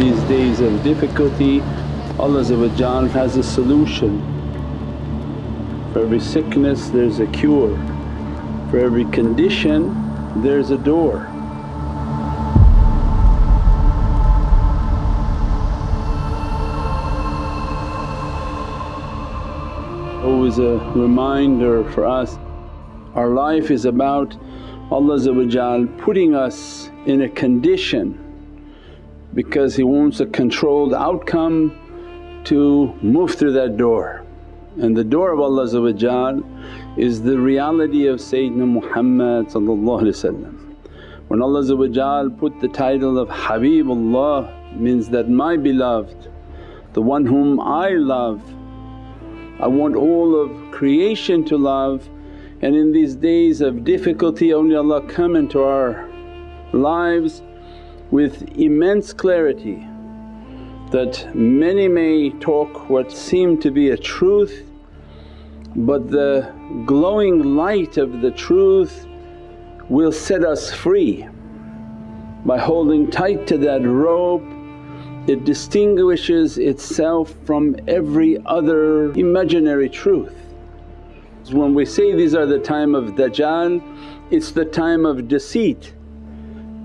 these days of difficulty Allah has a solution. For every sickness there's a cure, for every condition there's a door. Always a reminder for us, our life is about Allah putting us in a condition because He wants a controlled outcome to move through that door. And the door of Allah is the reality of Sayyidina Muhammad When Allah put the title of Habibullah means that my beloved, the one whom I love, I want all of creation to love and in these days of difficulty only Allah come into our lives with immense clarity that many may talk what seem to be a truth but the glowing light of the truth will set us free. By holding tight to that rope it distinguishes itself from every other imaginary truth. When we say these are the time of Dajjal, it's the time of deceit.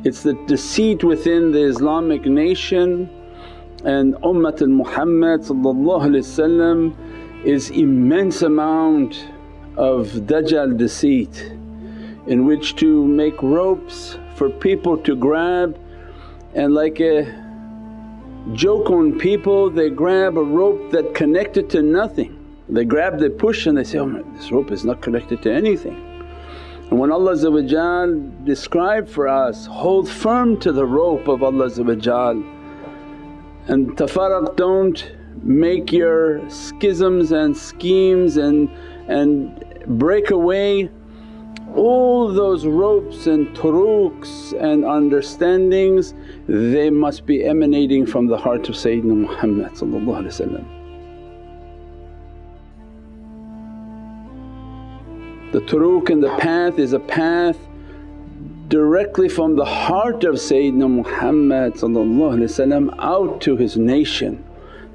It's the deceit within the Islamic nation. And Ummatul Muhammad is immense amount of Dajjal deceit in which to make ropes for people to grab. And like a joke on people they grab a rope that connected to nothing. They grab, they push and they say, oh this rope is not connected to anything. And when Allah described for us, hold firm to the rope of Allah and tafarraq don't make your schisms and schemes and, and break away all those ropes and turuqs and understandings. They must be emanating from the heart of Sayyidina Muhammad The turuq and the path is a path directly from the heart of Sayyidina Muhammad out to his nation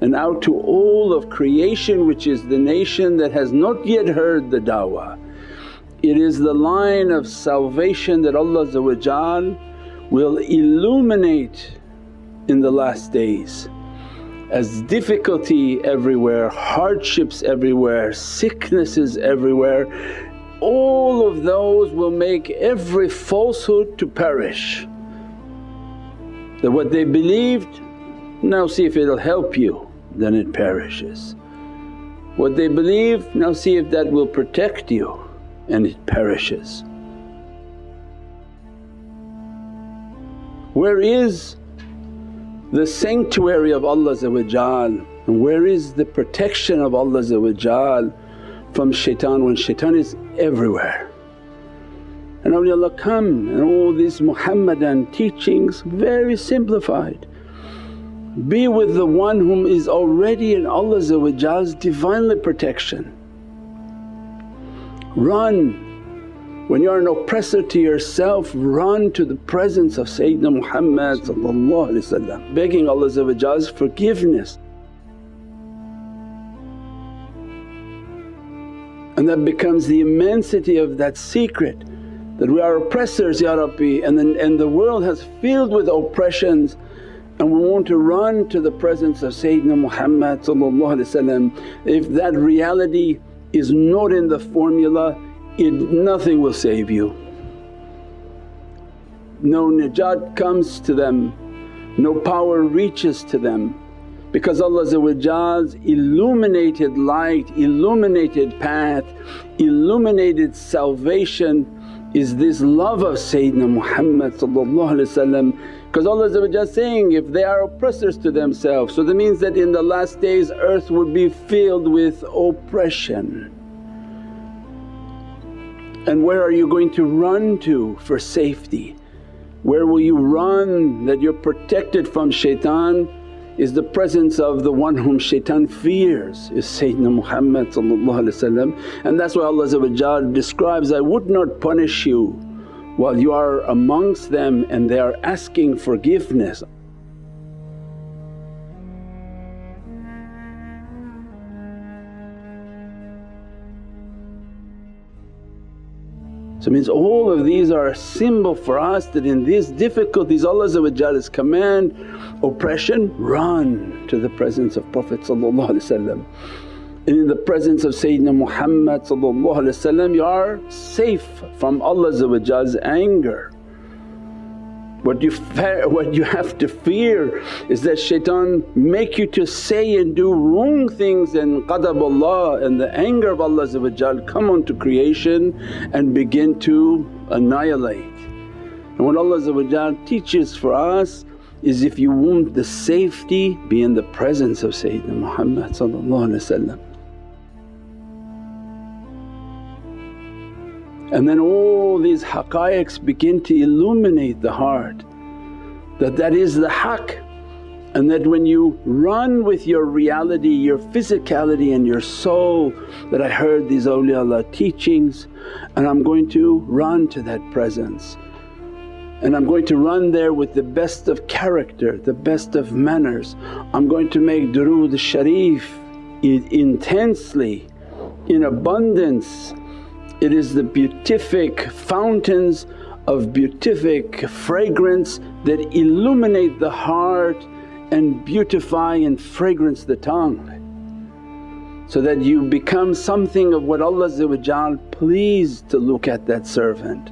and out to all of creation which is the nation that has not yet heard the da'wah. It is the line of salvation that Allah will illuminate in the last days. As difficulty everywhere, hardships everywhere, sicknesses everywhere all of those will make every falsehood to perish. That what they believed, now see if it'll help you, then it perishes. What they believe, now see if that will protect you and it perishes. Where is the sanctuary of Allah and where is the protection of Allah from shaitan when shaitan is everywhere. And awliyaullah come and all these Muhammadan teachings very simplified. Be with the one whom is already in Allah's Divinely protection. Run when you're an oppressor to yourself, run to the presence of Sayyidina Muhammad begging Allah's forgiveness. And that becomes the immensity of that secret that we are oppressors Ya Rabbi and, then, and the world has filled with oppressions and we want to run to the presence of Sayyidina Muhammad If that reality is not in the formula it nothing will save you. No najat comes to them, no power reaches to them because Allah's illuminated light, illuminated path, illuminated salvation is this love of Sayyidina Muhammad because Allah is saying, if they are oppressors to themselves so that means that in the last days earth would be filled with oppression. And where are you going to run to for safety? Where will you run that you're protected from shaitan? Is the presence of the one whom shaitan fears is Sayyidina Muhammad and that's why Allah describes, I would not punish you while you are amongst them and they are asking forgiveness. So means all of these are a symbol for us that in these difficulties Allah's command, oppression, run to the presence of Prophet and in the presence of Sayyidina Muhammad you are safe from Allah's anger. What you, what you have to fear is that shaitan make you to say and do wrong things and qadab Allah and the anger of Allah come onto creation and begin to annihilate. And what Allah teaches for us is if you want the safety be in the presence of Sayyidina Muhammad And then all these haqqaiqs begin to illuminate the heart that that is the haqq and that when you run with your reality, your physicality and your soul that I heard these awliyaullah teachings and I'm going to run to that presence. And I'm going to run there with the best of character, the best of manners. I'm going to make durood sharif intensely, in abundance it is the beatific fountains of beatific fragrance that illuminate the heart and beautify and fragrance the tongue so that you become something of what Allah pleased to look at that servant.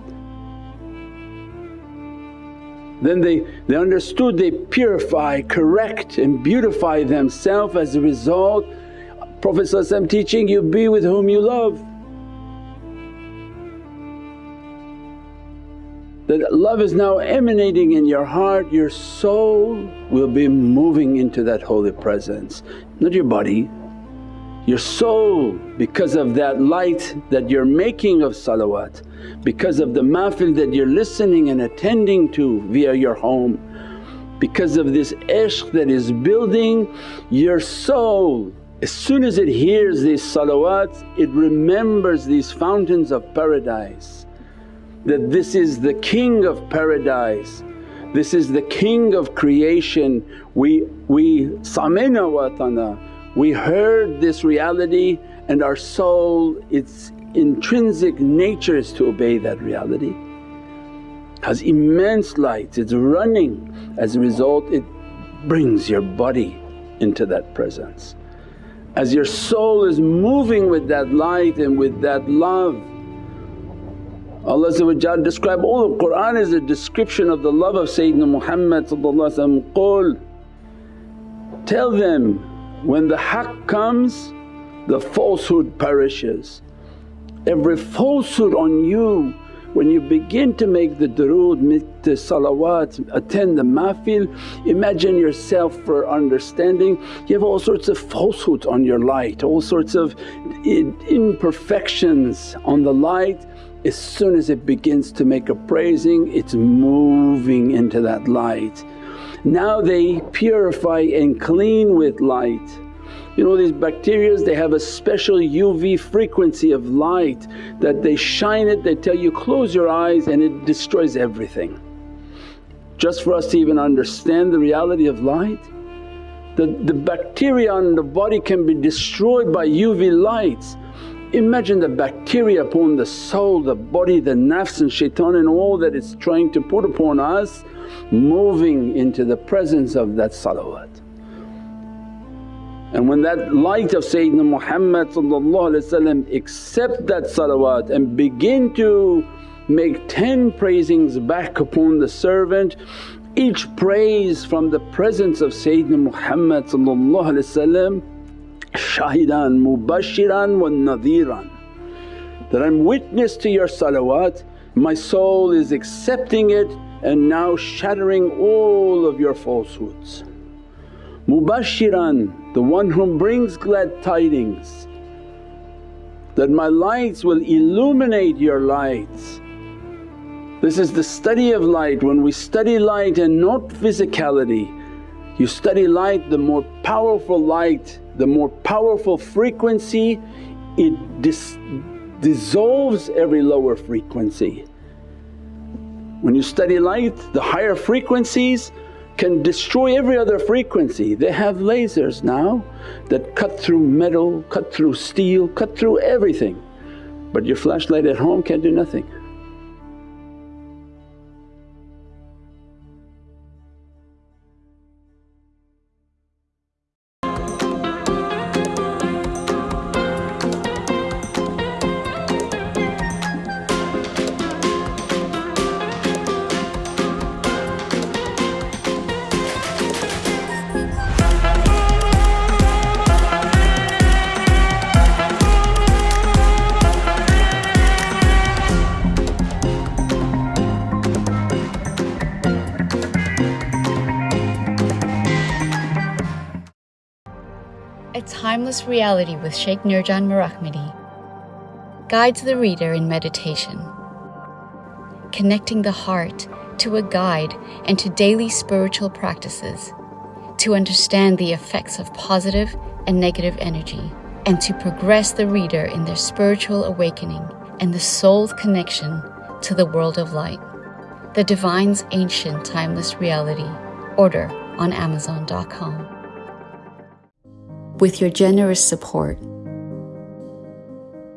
Then they, they understood they purify, correct and beautify themselves as a result. Prophet teaching you, be with whom you love. That love is now emanating in your heart, your soul will be moving into that holy presence, not your body. Your soul because of that light that you're making of salawat, because of the mahfil that you're listening and attending to via your home, because of this ishq that is building your soul as soon as it hears these salawats it remembers these fountains of paradise that this is the King of paradise, this is the King of creation. We, we sami'na wa ata'na, we heard this reality and our soul its intrinsic nature is to obey that reality. Has immense light, it's running as a result it brings your body into that presence. As your soul is moving with that light and with that love Allah describe all of Qur'an as a description of the love of Sayyidina Muhammad Qul tell them when the haqq comes the falsehood perishes. Every falsehood on you when you begin to make the durood, make the salawat, attend the mahfil, imagine yourself for understanding. You have all sorts of falsehoods on your light, all sorts of imperfections on the light as soon as it begins to make a praising it's moving into that light. Now they purify and clean with light. You know these bacteria they have a special UV frequency of light that they shine it, they tell you close your eyes and it destroys everything. Just for us to even understand the reality of light, the, the bacteria in the body can be destroyed by UV lights Imagine the bacteria upon the soul, the body, the nafs and shaitan and all that it's trying to put upon us moving into the presence of that salawat. And when that light of Sayyidina Muhammad accept that salawat and begin to make 10 praisings back upon the servant, each praise from the presence of Sayyidina Muhammad shahidan mubashiran wa nadhiran that I'm witness to your salawat, my soul is accepting it and now shattering all of your falsehoods. Mubashiran, the one who brings glad tidings that my lights will illuminate your lights. This is the study of light, when we study light and not physicality. You study light, the more powerful light the more powerful frequency it dis dissolves every lower frequency. When you study light the higher frequencies can destroy every other frequency. They have lasers now that cut through metal, cut through steel, cut through everything but your flashlight at home can't do nothing. Timeless Reality with Sheikh Nurjan Mirahmadi guides the reader in meditation, connecting the heart to a guide and to daily spiritual practices to understand the effects of positive and negative energy and to progress the reader in their spiritual awakening and the soul's connection to the world of light. The Divine's Ancient Timeless Reality. Order on Amazon.com. With your generous support,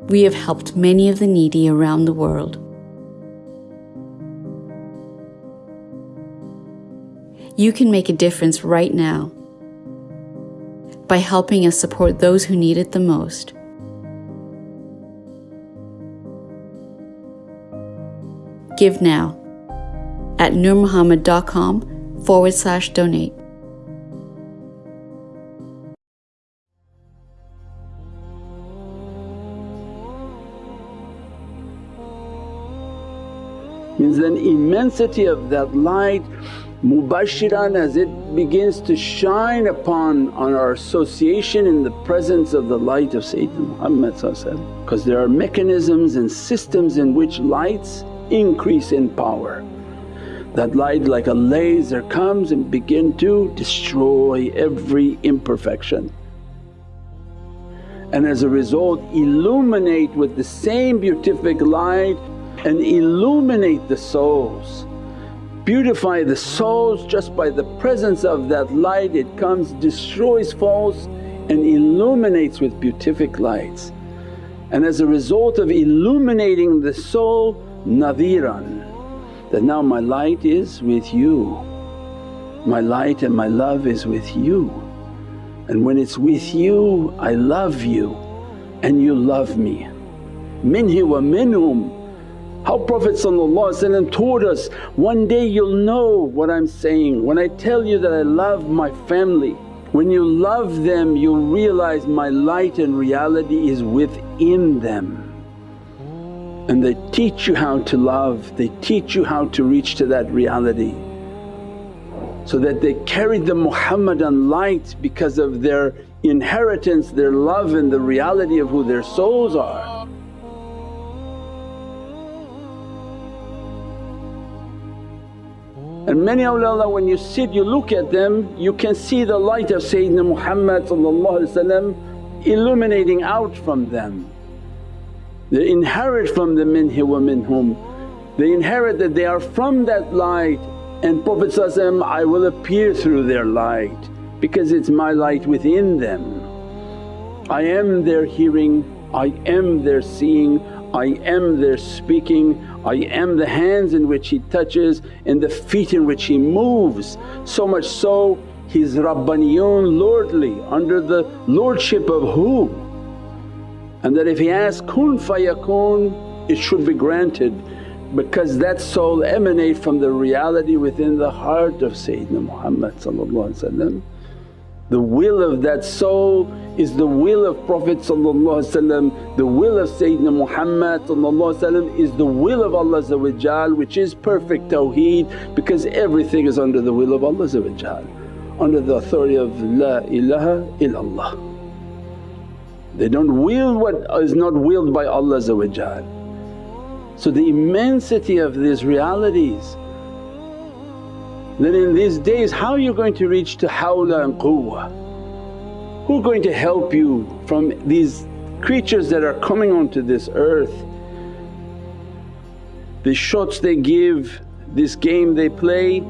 we have helped many of the needy around the world. You can make a difference right now by helping us support those who need it the most. Give now at nurmuhammad.com forward slash donate. Immensity of that light mubashiran as it begins to shine upon on our association in the presence of the light of Sayyidina Muhammad because there are mechanisms and systems in which lights increase in power. That light like a laser comes and begin to destroy every imperfection and as a result illuminate with the same beatific light and illuminate the souls. Beautify the souls just by the presence of that light. It comes destroys false and illuminates with beatific lights. And as a result of illuminating the soul nadhiran that now my light is with you, my light and my love is with you. And when it's with you I love you and you love me. Minhi wa minhum how Prophet taught us, one day you'll know what I'm saying when I tell you that I love my family. When you love them you'll realize my light and reality is within them. And they teach you how to love, they teach you how to reach to that reality so that they carry the Muhammadan light because of their inheritance, their love and the reality of who their souls are. And many awliyaullah when you sit you look at them you can see the light of Sayyidina Muhammad illuminating out from them. They inherit from the minhi wa minhum, they inherit that they are from that light and Prophet I will appear through their light because it's my light within them. I am their hearing, I am their seeing, I am their speaking, I am the hands in which He touches and the feet in which He moves. So much so He's Rabbaniyun lordly under the lordship of who? And that if He asks, kun fayakun it should be granted because that soul emanate from the reality within the heart of Sayyidina Muhammad the will of that soul is the will of Prophet the will of Sayyidina Muhammad is the will of Allah which is perfect tawheed because everything is under the will of Allah under the authority of La ilaha illallah. They don't will what is not willed by Allah So the immensity of these realities then in these days how are you going to reach to hawla and quwwah? Who are going to help you from these creatures that are coming onto this earth? The shots they give, this game they play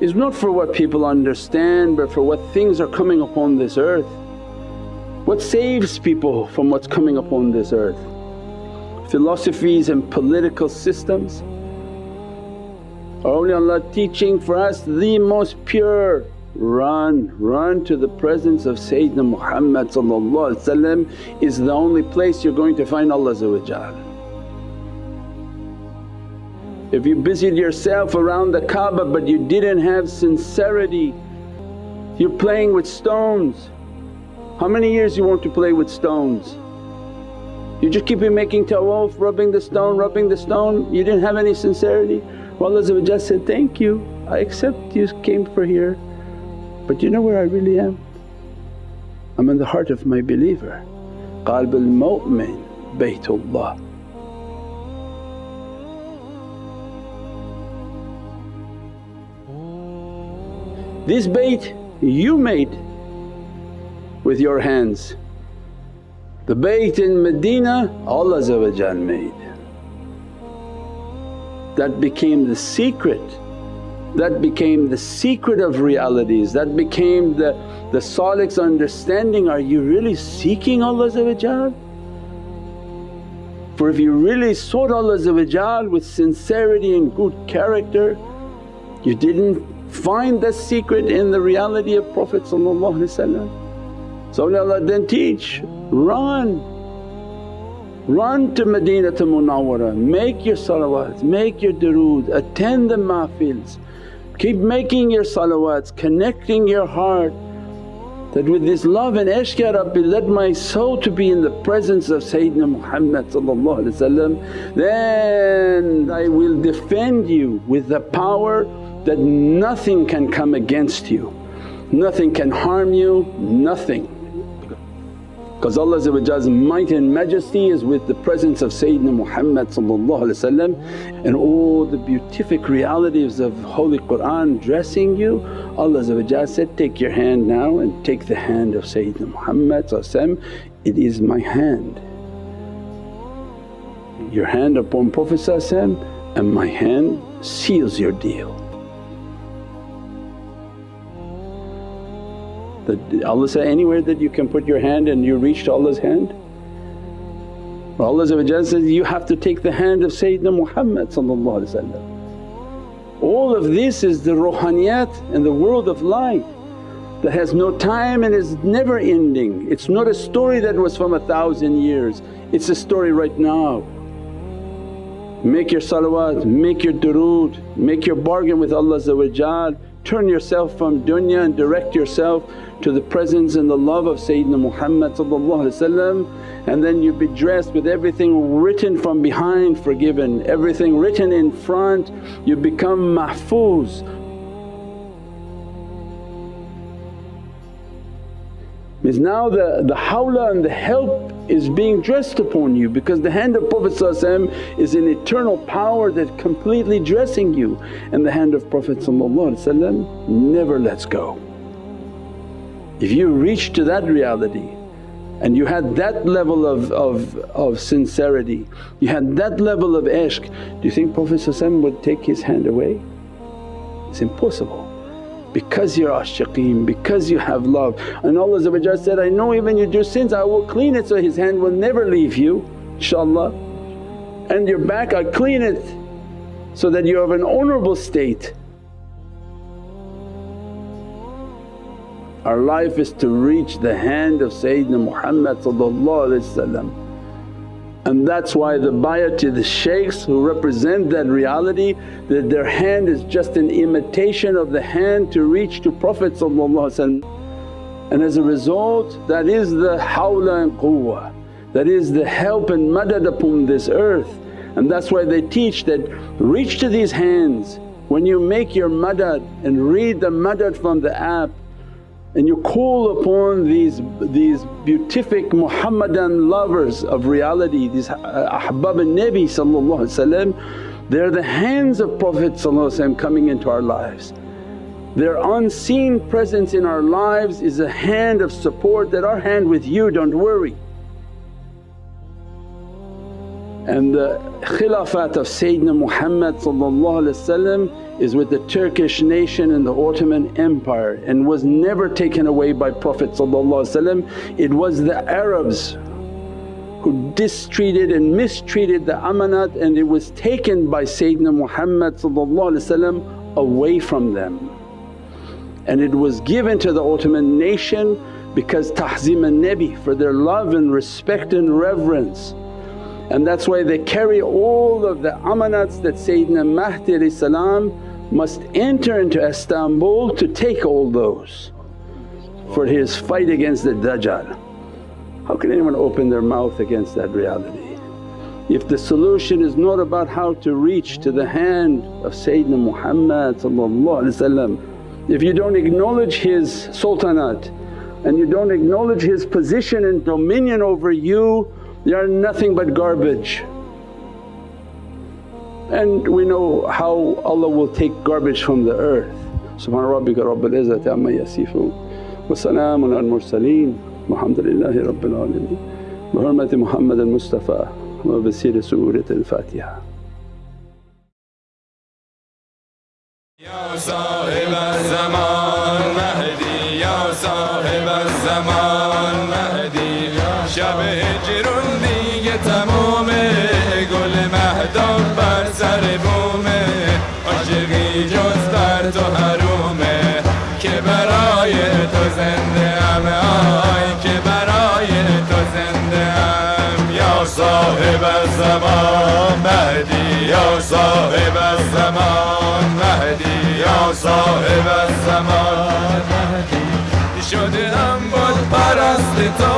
is not for what people understand but for what things are coming upon this earth. What saves people from what's coming upon this earth? Philosophies and political systems awliyaullah teaching for us the most pure run, run to the presence of Sayyidina Muhammad is the only place you're going to find Allah If you busied yourself around the Kaaba but you didn't have sincerity, you're playing with stones. How many years you want to play with stones? You just keep making tawaf, rubbing the stone, rubbing the stone, you didn't have any sincerity. Allah said, thank you, I accept you came for here but you know where I really am? I'm in the heart of my believer. Qalb al-mu'min Baytullah. This bayt you made with your hands. The bayt in Medina Allah made. That became the secret that became the secret of realities, that became the, the salik's understanding, are you really seeking Allah For if you really sought Allah with sincerity and good character, you didn't find the secret in the reality of Prophet So Allah then teach, run, run to Madinah to Munawwara, make your salawats, make your durood, attend the mahfils, Keep making your salawats, connecting your heart that with this love and ishq Ya Rabbi let my soul to be in the presence of Sayyidina Muhammad then I will defend you with the power that nothing can come against you, nothing can harm you, nothing. Because Allah's might and majesty is with the presence of Sayyidina Muhammad and all the beatific realities of Holy Qur'an dressing you. Allah said, take your hand now and take the hand of Sayyidina Muhammad it is my hand. Your hand upon Prophet and my hand seals your deal. That Allah say anywhere that you can put your hand and you reach Allah's hand? Allah says, you have to take the hand of Sayyidina Muhammad All of this is the ruhaniyat and the world of light that has no time and is never ending. It's not a story that was from a thousand years, it's a story right now. Make your salawat, make your durood, make your bargain with Allah turn yourself from dunya and direct yourself to the presence and the love of Sayyidina Muhammad and then you be dressed with everything written from behind forgiven, everything written in front you become mahfuz. Is now the, the hawla and the help is being dressed upon you because the hand of Prophet is an eternal power that completely dressing you and the hand of Prophet never lets go. If you reach to that reality and you had that level of, of, of sincerity, you had that level of ishq, do you think Prophet would take his hand away? It's impossible because you're ashiqeen, because you have love. And Allah said, I know even you do sins I will clean it so His hand will never leave you inshaAllah. And your back I clean it so that you have an honourable state. Our life is to reach the hand of Sayyidina Muhammad and that's why the bayat to the shaykhs who represent that reality that their hand is just an imitation of the hand to reach to Prophet and as a result that is the hawla and quwwah, that is the help and madad upon this earth. And that's why they teach that reach to these hands. When you make your madad and read the madad from the app and you call upon these, these beatific Muhammadan lovers of reality, these uh, ahbab al-Nabi they're the hands of Prophet coming into our lives. Their unseen presence in our lives is a hand of support that our hand with you don't worry. And the khilafat of Sayyidina Muhammad is with the Turkish nation and the Ottoman Empire and was never taken away by Prophet It was the Arabs who distreated and mistreated the amanat and it was taken by Sayyidina Muhammad away from them. And it was given to the Ottoman nation because tahzim al-Nabi for their love and respect and reverence. And that's why they carry all of the amanats that Sayyidina Mahdi must enter into Istanbul to take all those for his fight against the Dajjal. How can anyone open their mouth against that reality? If the solution is not about how to reach to the hand of Sayyidina Muhammad if you don't acknowledge his sultanate, and you don't acknowledge His position and dominion over you, you are nothing but garbage. And we know how Allah will take garbage from the earth. Subhana rabbika rabbil izzati amma yasifoon wa salaamun al mursaleen walhamdulillahi rabbil alameen bi hurmati Muhammad al-Mustafa wa bi siri Surat al-Fatiha. الزمان مهدی یا صاحب الزمان. مهدی یا صاحب الزمان. مهدی شده هم بود پرست تو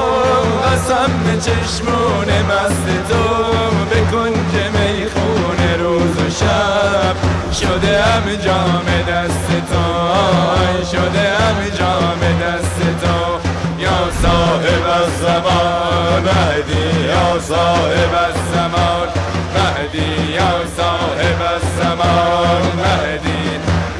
قسم به چشمون مست تو. به کنج می‌خونه روز و شب. شده هم جام دست تو. شده هم صاحب الزمان مهدی یا صاحب الزمان مهدی.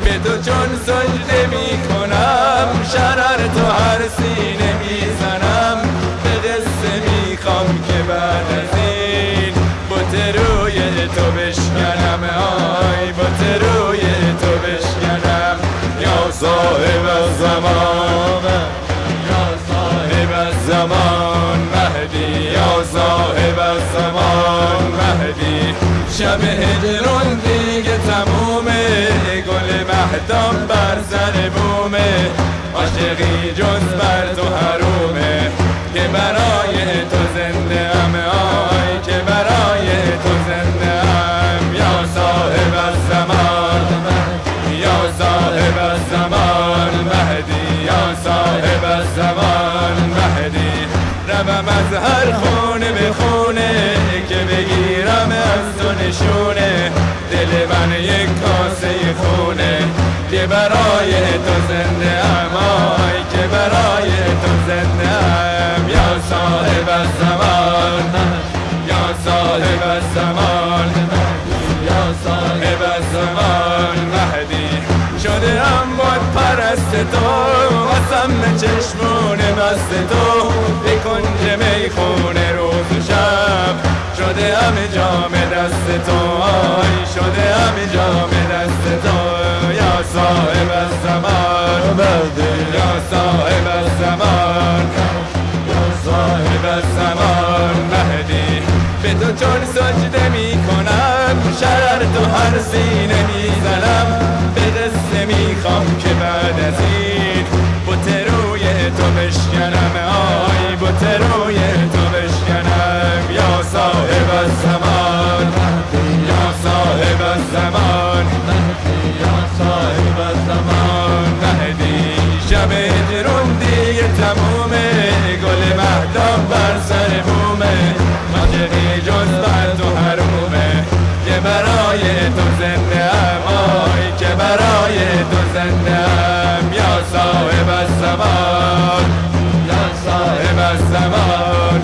به تو چون سجده می کنم شرر تو هر سینه می‌زنم. به قصه می‌خوام که بعد از این بوت روی تو بشکنم. آی بوت روی تو بشکنم. یا صاحب الزمان یا صاحب الزمان یا صاحب الزمان مهدی. شب هجرون دیگه تمومه گل مهدام بر سر بومه. عاشقی جز بر نشونه. دل من یک کاسه خونه. که برای تو زنده ام آی که برای تو زنده ام. یا صاحب الزمان یا صاحب الزمان یا صاحب الزمان. مهدی شده هم بود پرست تو. قسم چشمون مست تو. به کنج می‌خونه. شده هم جام دست تو شده هم جام دست تو. یا صاحب الزمان یا صاحب الزمان یا صاحب الزمان. مهدی به تو چون سجده می کنم شرر تو هر سینه می‌زنم. به قصه می‌خوام که بعد از این بوت روی تو بشکنم. تمومه گل مهدام بر سر بومه ماجقی جز بر تو حرومه که برای تو زنده ام. آی که برای تو زنده ام. یا صاحب الزمان یا صاحب الزمان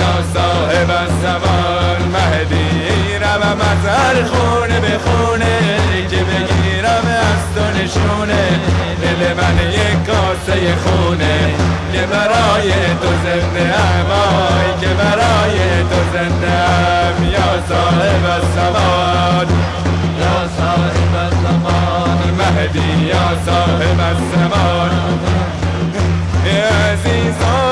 یا صاحب الزمان. مهدی روم از هر خونه به خونه که بگیرم از تو نشونه. دل من یک کاسه خونه که برای تو زنده ام. که برای تو زنده ام. یا صاحب الزمان یا صاحب الزمان مهدی یا صاحب الزمان عزیزم